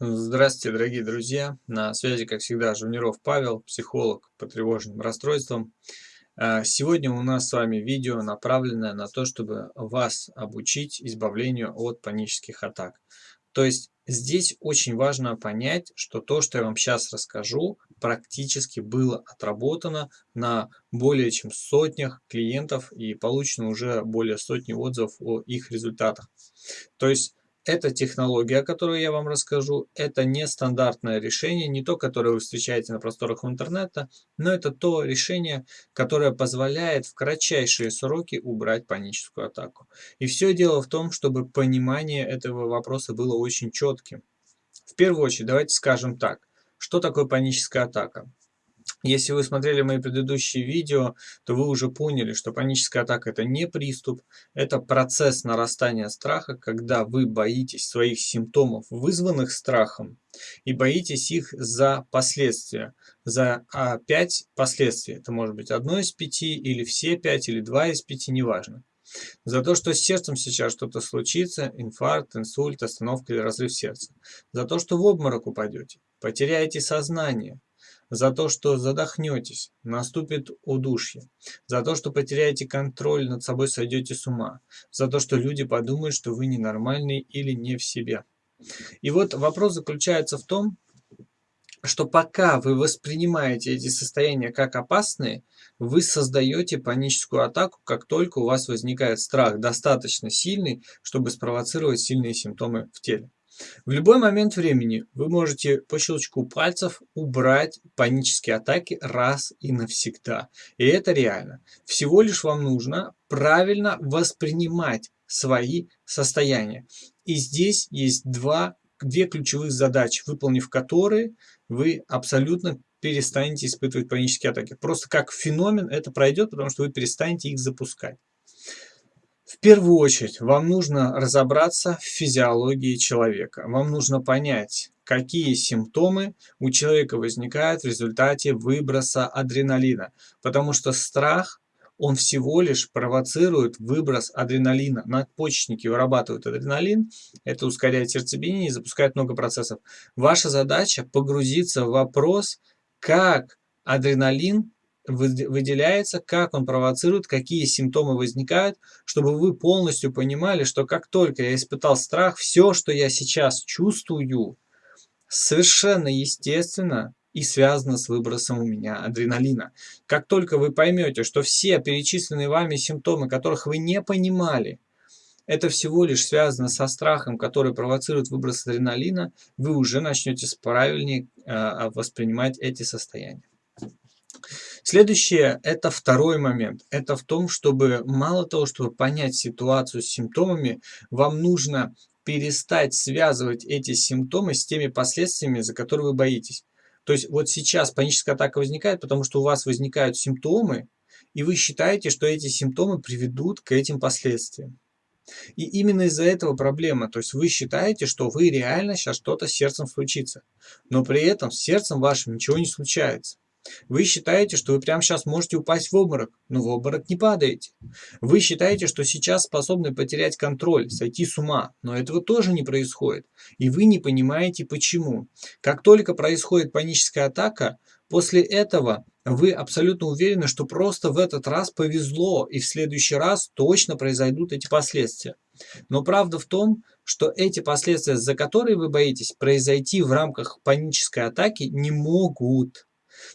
Здравствуйте, дорогие друзья! На связи, как всегда, Жуниров Павел, психолог по тревожным расстройствам. А, сегодня у нас с вами видео, направленное на то, чтобы вас обучить избавлению от панических атак. То есть здесь очень важно понять, что то, что я вам сейчас расскажу, практически было отработано на более чем сотнях клиентов и получено уже более сотни отзывов о их результатах. То есть эта технология, о которой я вам расскажу, это не стандартное решение, не то, которое вы встречаете на просторах интернета, но это то решение, которое позволяет в кратчайшие сроки убрать паническую атаку. И все дело в том, чтобы понимание этого вопроса было очень четким. В первую очередь, давайте скажем так, что такое паническая атака? Если вы смотрели мои предыдущие видео, то вы уже поняли, что паническая атака это не приступ, это процесс нарастания страха, когда вы боитесь своих симптомов, вызванных страхом, и боитесь их за последствия, за а, 5 последствий. Это может быть одно из пяти, или все пять, или два из пяти, неважно. За то, что с сердцем сейчас что-то случится, инфаркт, инсульт, остановка или разрыв сердца. За то, что в обморок упадете, потеряете сознание, за то, что задохнетесь, наступит удушье, за то, что потеряете контроль над собой, сойдете с ума, за то, что люди подумают, что вы ненормальный или не в себе. И вот вопрос заключается в том, что пока вы воспринимаете эти состояния как опасные, вы создаете паническую атаку, как только у вас возникает страх достаточно сильный, чтобы спровоцировать сильные симптомы в теле. В любой момент времени вы можете по щелчку пальцев убрать панические атаки раз и навсегда. И это реально. Всего лишь вам нужно правильно воспринимать свои состояния. И здесь есть два, две ключевых задачи, выполнив которые вы абсолютно перестанете испытывать панические атаки. Просто как феномен это пройдет, потому что вы перестанете их запускать. В первую очередь вам нужно разобраться в физиологии человека. Вам нужно понять, какие симптомы у человека возникают в результате выброса адреналина. Потому что страх, он всего лишь провоцирует выброс адреналина. Надпочечники вырабатывают адреналин, это ускоряет сердцебиение и запускает много процессов. Ваша задача погрузиться в вопрос, как адреналин выделяется, как он провоцирует, какие симптомы возникают, чтобы вы полностью понимали, что как только я испытал страх, все, что я сейчас чувствую, совершенно естественно и связано с выбросом у меня адреналина. Как только вы поймете, что все перечисленные вами симптомы, которых вы не понимали, это всего лишь связано со страхом, который провоцирует выброс адреналина, вы уже начнете правильнее э, воспринимать эти состояния. Следующее, это второй момент. Это в том, чтобы мало того, чтобы понять ситуацию с симптомами, вам нужно перестать связывать эти симптомы с теми последствиями, за которые вы боитесь. То есть вот сейчас паническая атака возникает, потому что у вас возникают симптомы, и вы считаете, что эти симптомы приведут к этим последствиям. И именно из-за этого проблема. То есть вы считаете, что вы реально сейчас что-то с сердцем случится. Но при этом с сердцем вашим ничего не случается. Вы считаете, что вы прямо сейчас можете упасть в обморок, но в обморок не падаете. Вы считаете, что сейчас способны потерять контроль, сойти с ума, но этого тоже не происходит. И вы не понимаете почему. Как только происходит паническая атака, после этого вы абсолютно уверены, что просто в этот раз повезло, и в следующий раз точно произойдут эти последствия. Но правда в том, что эти последствия, за которые вы боитесь, произойти в рамках панической атаки не могут.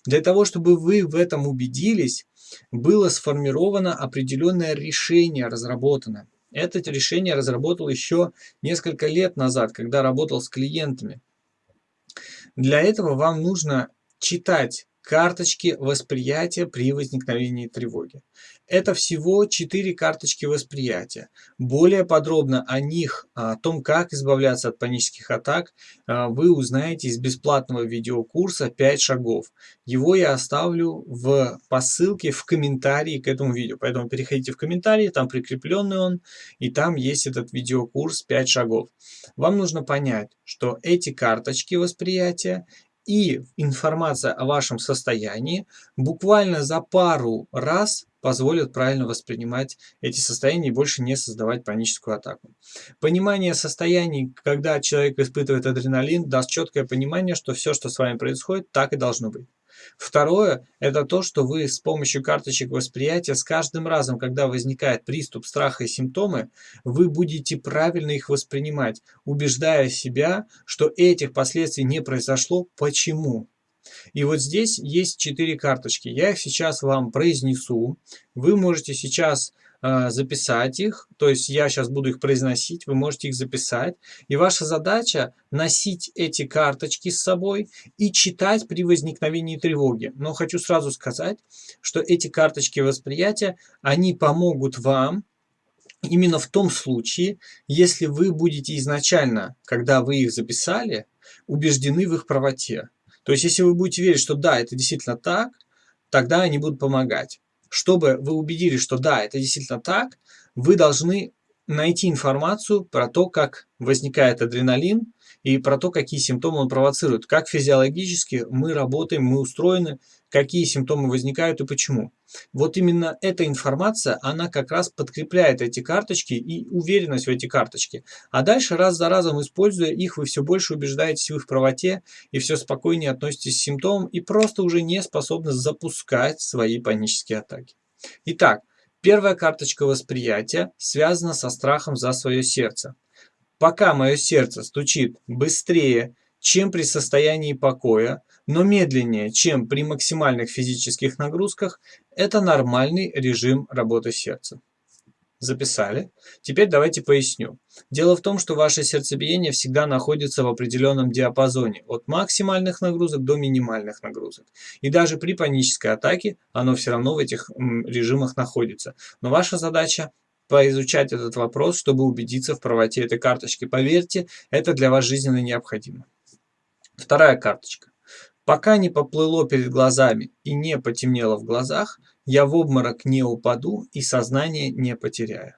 Для того, чтобы вы в этом убедились, было сформировано определенное решение, разработано. Это решение разработал еще несколько лет назад, когда работал с клиентами. Для этого вам нужно читать карточки восприятия при возникновении тревоги. Это всего 4 карточки восприятия. Более подробно о них, о том, как избавляться от панических атак, а, вы узнаете из бесплатного видеокурса 5 шагов. Его я оставлю в, по ссылке в комментарии к этому видео. Поэтому переходите в комментарии, там прикрепленный он, и там есть этот видеокурс 5 шагов. Вам нужно понять, что эти карточки восприятия и информация о вашем состоянии буквально за пару раз позволит правильно воспринимать эти состояния и больше не создавать паническую атаку. Понимание состояний, когда человек испытывает адреналин, даст четкое понимание, что все, что с вами происходит, так и должно быть. Второе – это то, что вы с помощью карточек восприятия с каждым разом, когда возникает приступ страха и симптомы, вы будете правильно их воспринимать, убеждая себя, что этих последствий не произошло. Почему? И вот здесь есть четыре карточки. Я их сейчас вам произнесу. Вы можете сейчас записать их. То есть я сейчас буду их произносить, вы можете их записать. И ваша задача носить эти карточки с собой и читать при возникновении тревоги. Но хочу сразу сказать, что эти карточки восприятия, они помогут вам именно в том случае, если вы будете изначально, когда вы их записали, убеждены в их правоте. То есть, если вы будете верить, что да, это действительно так, тогда они будут помогать. Чтобы вы убедились, что да, это действительно так, вы должны найти информацию про то, как возникает адреналин и про то, какие симптомы он провоцирует, как физиологически мы работаем, мы устроены, какие симптомы возникают и почему. Вот именно эта информация, она как раз подкрепляет эти карточки и уверенность в эти карточки. А дальше раз за разом, используя их, вы все больше убеждаетесь в их правоте и все спокойнее относитесь к симптомам и просто уже не способны запускать свои панические атаки. Итак, первая карточка восприятия связана со страхом за свое сердце. Пока мое сердце стучит быстрее, чем при состоянии покоя, но медленнее, чем при максимальных физических нагрузках, это нормальный режим работы сердца. Записали? Теперь давайте поясню. Дело в том, что ваше сердцебиение всегда находится в определенном диапазоне от максимальных нагрузок до минимальных нагрузок. И даже при панической атаке оно все равно в этих режимах находится. Но ваша задача поизучать этот вопрос, чтобы убедиться в правоте этой карточки. Поверьте, это для вас жизненно необходимо. Вторая карточка. Пока не поплыло перед глазами и не потемнело в глазах, я в обморок не упаду и сознание не потеряю.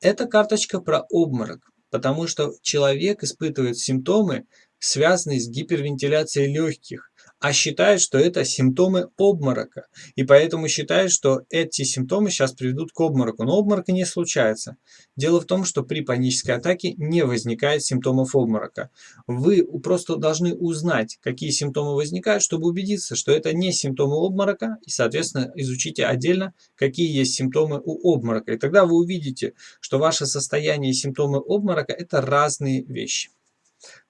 Эта карточка про обморок, потому что человек испытывает симптомы, связанные с гипервентиляцией легких, а считает, что это симптомы обморока. И поэтому считает, что эти симптомы сейчас приведут к обмороку. Но обморока не случается. Дело в том, что при панической атаке не возникает симптомов обморока. Вы просто должны узнать, какие симптомы возникают, чтобы убедиться, что это не симптомы обморока. И, соответственно, изучите отдельно, какие есть симптомы у обморока. И тогда вы увидите, что ваше состояние и симптомы обморока – это разные вещи.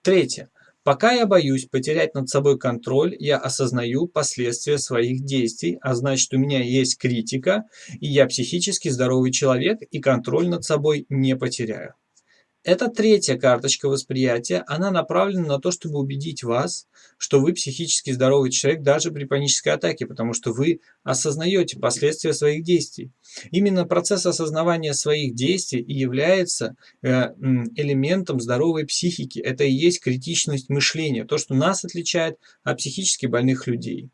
Третье. Пока я боюсь потерять над собой контроль, я осознаю последствия своих действий, а значит у меня есть критика, и я психически здоровый человек и контроль над собой не потеряю. Это третья карточка восприятия. Она направлена на то, чтобы убедить вас, что вы психически здоровый человек даже при панической атаке, потому что вы осознаете последствия своих действий. Именно процесс осознавания своих действий и является э, элементом здоровой психики. Это и есть критичность мышления, то, что нас отличает от психически больных людей.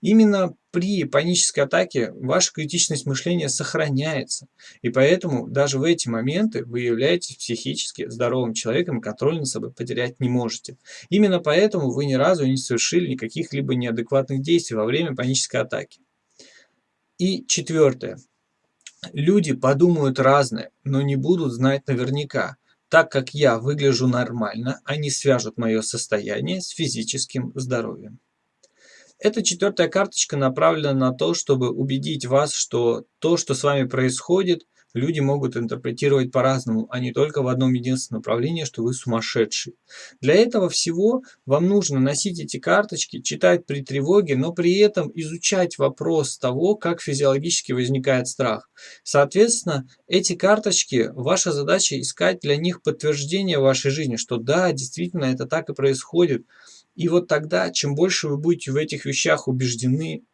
Именно при панической атаке ваша критичность мышления сохраняется. И поэтому даже в эти моменты вы являетесь психически здоровым человеком контроль над собой потерять не можете. Именно поэтому вы ни разу не совершили никаких либо неадекватных действий во время панической атаки. И четвертое. Люди подумают разное, но не будут знать наверняка. Так как я выгляжу нормально, они свяжут мое состояние с физическим здоровьем. Эта четвертая карточка направлена на то, чтобы убедить вас, что то, что с вами происходит, люди могут интерпретировать по-разному, а не только в одном единственном направлении, что вы сумасшедший. Для этого всего вам нужно носить эти карточки, читать при тревоге, но при этом изучать вопрос того, как физиологически возникает страх. Соответственно, эти карточки, ваша задача искать для них подтверждение в вашей жизни, что да, действительно это так и происходит. И вот тогда, чем больше вы будете в этих вещах убеждены,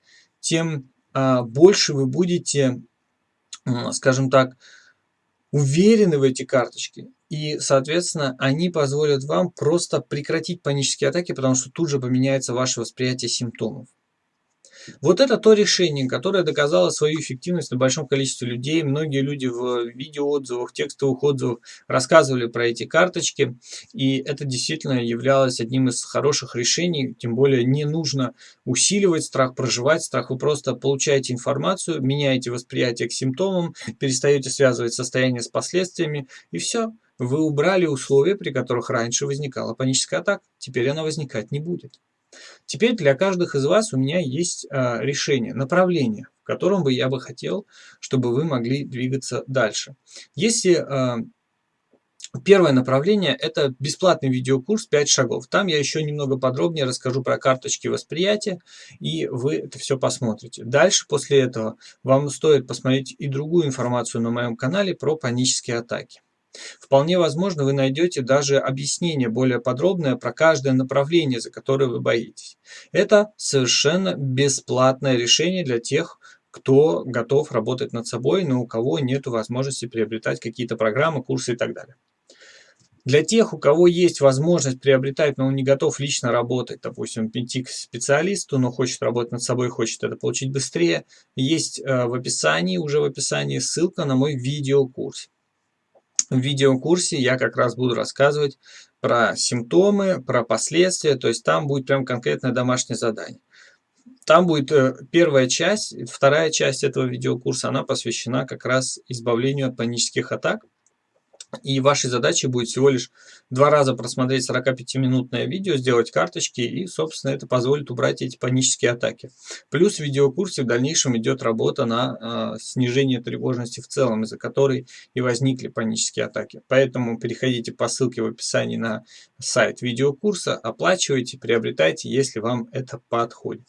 тем а, больше вы будете, а, скажем так, уверены в эти карточки. И, соответственно, они позволят вам просто прекратить панические атаки, потому что тут же поменяется ваше восприятие симптомов. Вот это то решение, которое доказало свою эффективность на большом количестве людей. Многие люди в видеоотзывах, текстовых отзывах рассказывали про эти карточки. И это действительно являлось одним из хороших решений. Тем более не нужно усиливать страх, проживать страх. Вы просто получаете информацию, меняете восприятие к симптомам, перестаете связывать состояние с последствиями. И все. Вы убрали условия, при которых раньше возникала паническая атака. Теперь она возникать не будет. Теперь для каждых из вас у меня есть а, решение, направление, в котором бы я бы хотел, чтобы вы могли двигаться дальше. Если а, Первое направление – это бесплатный видеокурс «5 шагов». Там я еще немного подробнее расскажу про карточки восприятия, и вы это все посмотрите. Дальше, после этого, вам стоит посмотреть и другую информацию на моем канале про панические атаки. Вполне возможно, вы найдете даже объяснение более подробное про каждое направление, за которое вы боитесь. Это совершенно бесплатное решение для тех, кто готов работать над собой, но у кого нет возможности приобретать какие-то программы, курсы и так далее. Для тех, у кого есть возможность приобретать, но он не готов лично работать, допустим, идти к специалисту, но хочет работать над собой, хочет это получить быстрее, есть э, в описании, уже в описании ссылка на мой видеокурс. Видеокурсе я как раз буду рассказывать про симптомы, про последствия, то есть там будет прям конкретное домашнее задание. Там будет э, первая часть, вторая часть этого видеокурса, она посвящена как раз избавлению от панических атак. И вашей задачей будет всего лишь два раза просмотреть 45-минутное видео, сделать карточки, и, собственно, это позволит убрать эти панические атаки. Плюс в видеокурсе в дальнейшем идет работа на э, снижение тревожности в целом, из-за которой и возникли панические атаки. Поэтому переходите по ссылке в описании на сайт видеокурса, оплачивайте, приобретайте, если вам это подходит.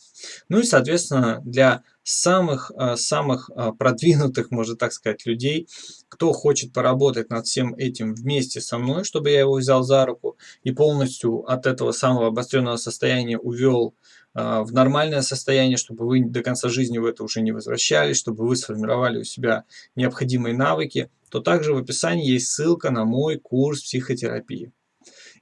Ну и, соответственно, для самых, а, самых а, продвинутых, можно так сказать, людей, кто хочет поработать над всем этим вместе со мной, чтобы я его взял за руку и полностью от этого самого обостренного состояния увел а, в нормальное состояние, чтобы вы до конца жизни в это уже не возвращались, чтобы вы сформировали у себя необходимые навыки, то также в описании есть ссылка на мой курс психотерапии.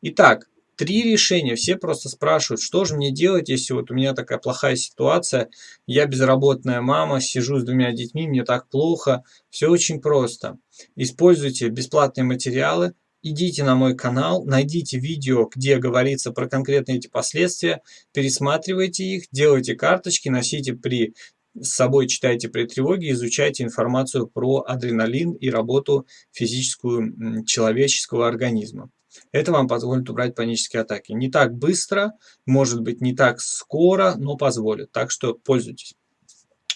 Итак, три решения. Все просто спрашивают, что же мне делать, если вот у меня такая плохая ситуация, я безработная мама, сижу с двумя детьми, мне так плохо. Все очень просто. Используйте бесплатные материалы, идите на мой канал, найдите видео, где говорится про конкретные эти последствия, пересматривайте их, делайте карточки, носите при с собой читайте при тревоге, изучайте информацию про адреналин и работу физическую человеческого организма. Это вам позволит убрать панические атаки. Не так быстро, может быть не так скоро, но позволит. Так что пользуйтесь.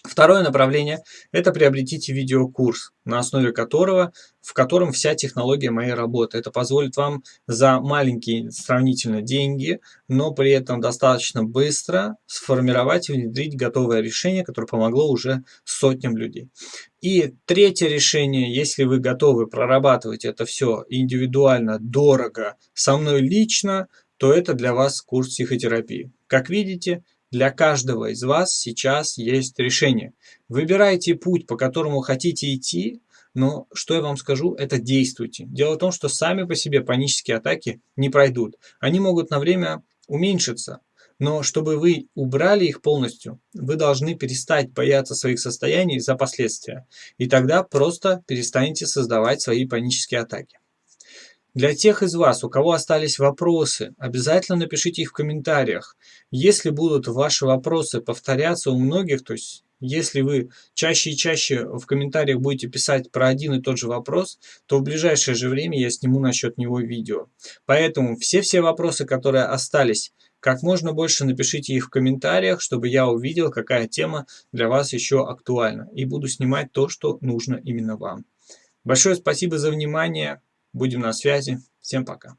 Второе направление – это приобретите видеокурс, на основе которого, в котором вся технология моей работы. Это позволит вам за маленькие сравнительно деньги, но при этом достаточно быстро сформировать и внедрить готовое решение, которое помогло уже сотням людей. И третье решение, если вы готовы прорабатывать это все индивидуально, дорого, со мной лично, то это для вас курс психотерапии. Как видите, для каждого из вас сейчас есть решение. Выбирайте путь, по которому хотите идти, но что я вам скажу, это действуйте. Дело в том, что сами по себе панические атаки не пройдут. Они могут на время уменьшиться, но чтобы вы убрали их полностью, вы должны перестать бояться своих состояний за последствия. И тогда просто перестанете создавать свои панические атаки. Для тех из вас, у кого остались вопросы, обязательно напишите их в комментариях. Если будут ваши вопросы повторяться у многих, то есть если вы чаще и чаще в комментариях будете писать про один и тот же вопрос, то в ближайшее же время я сниму насчет него видео. Поэтому все-все вопросы, которые остались, как можно больше напишите их в комментариях, чтобы я увидел, какая тема для вас еще актуальна. И буду снимать то, что нужно именно вам. Большое спасибо за внимание. Будем на связи. Всем пока.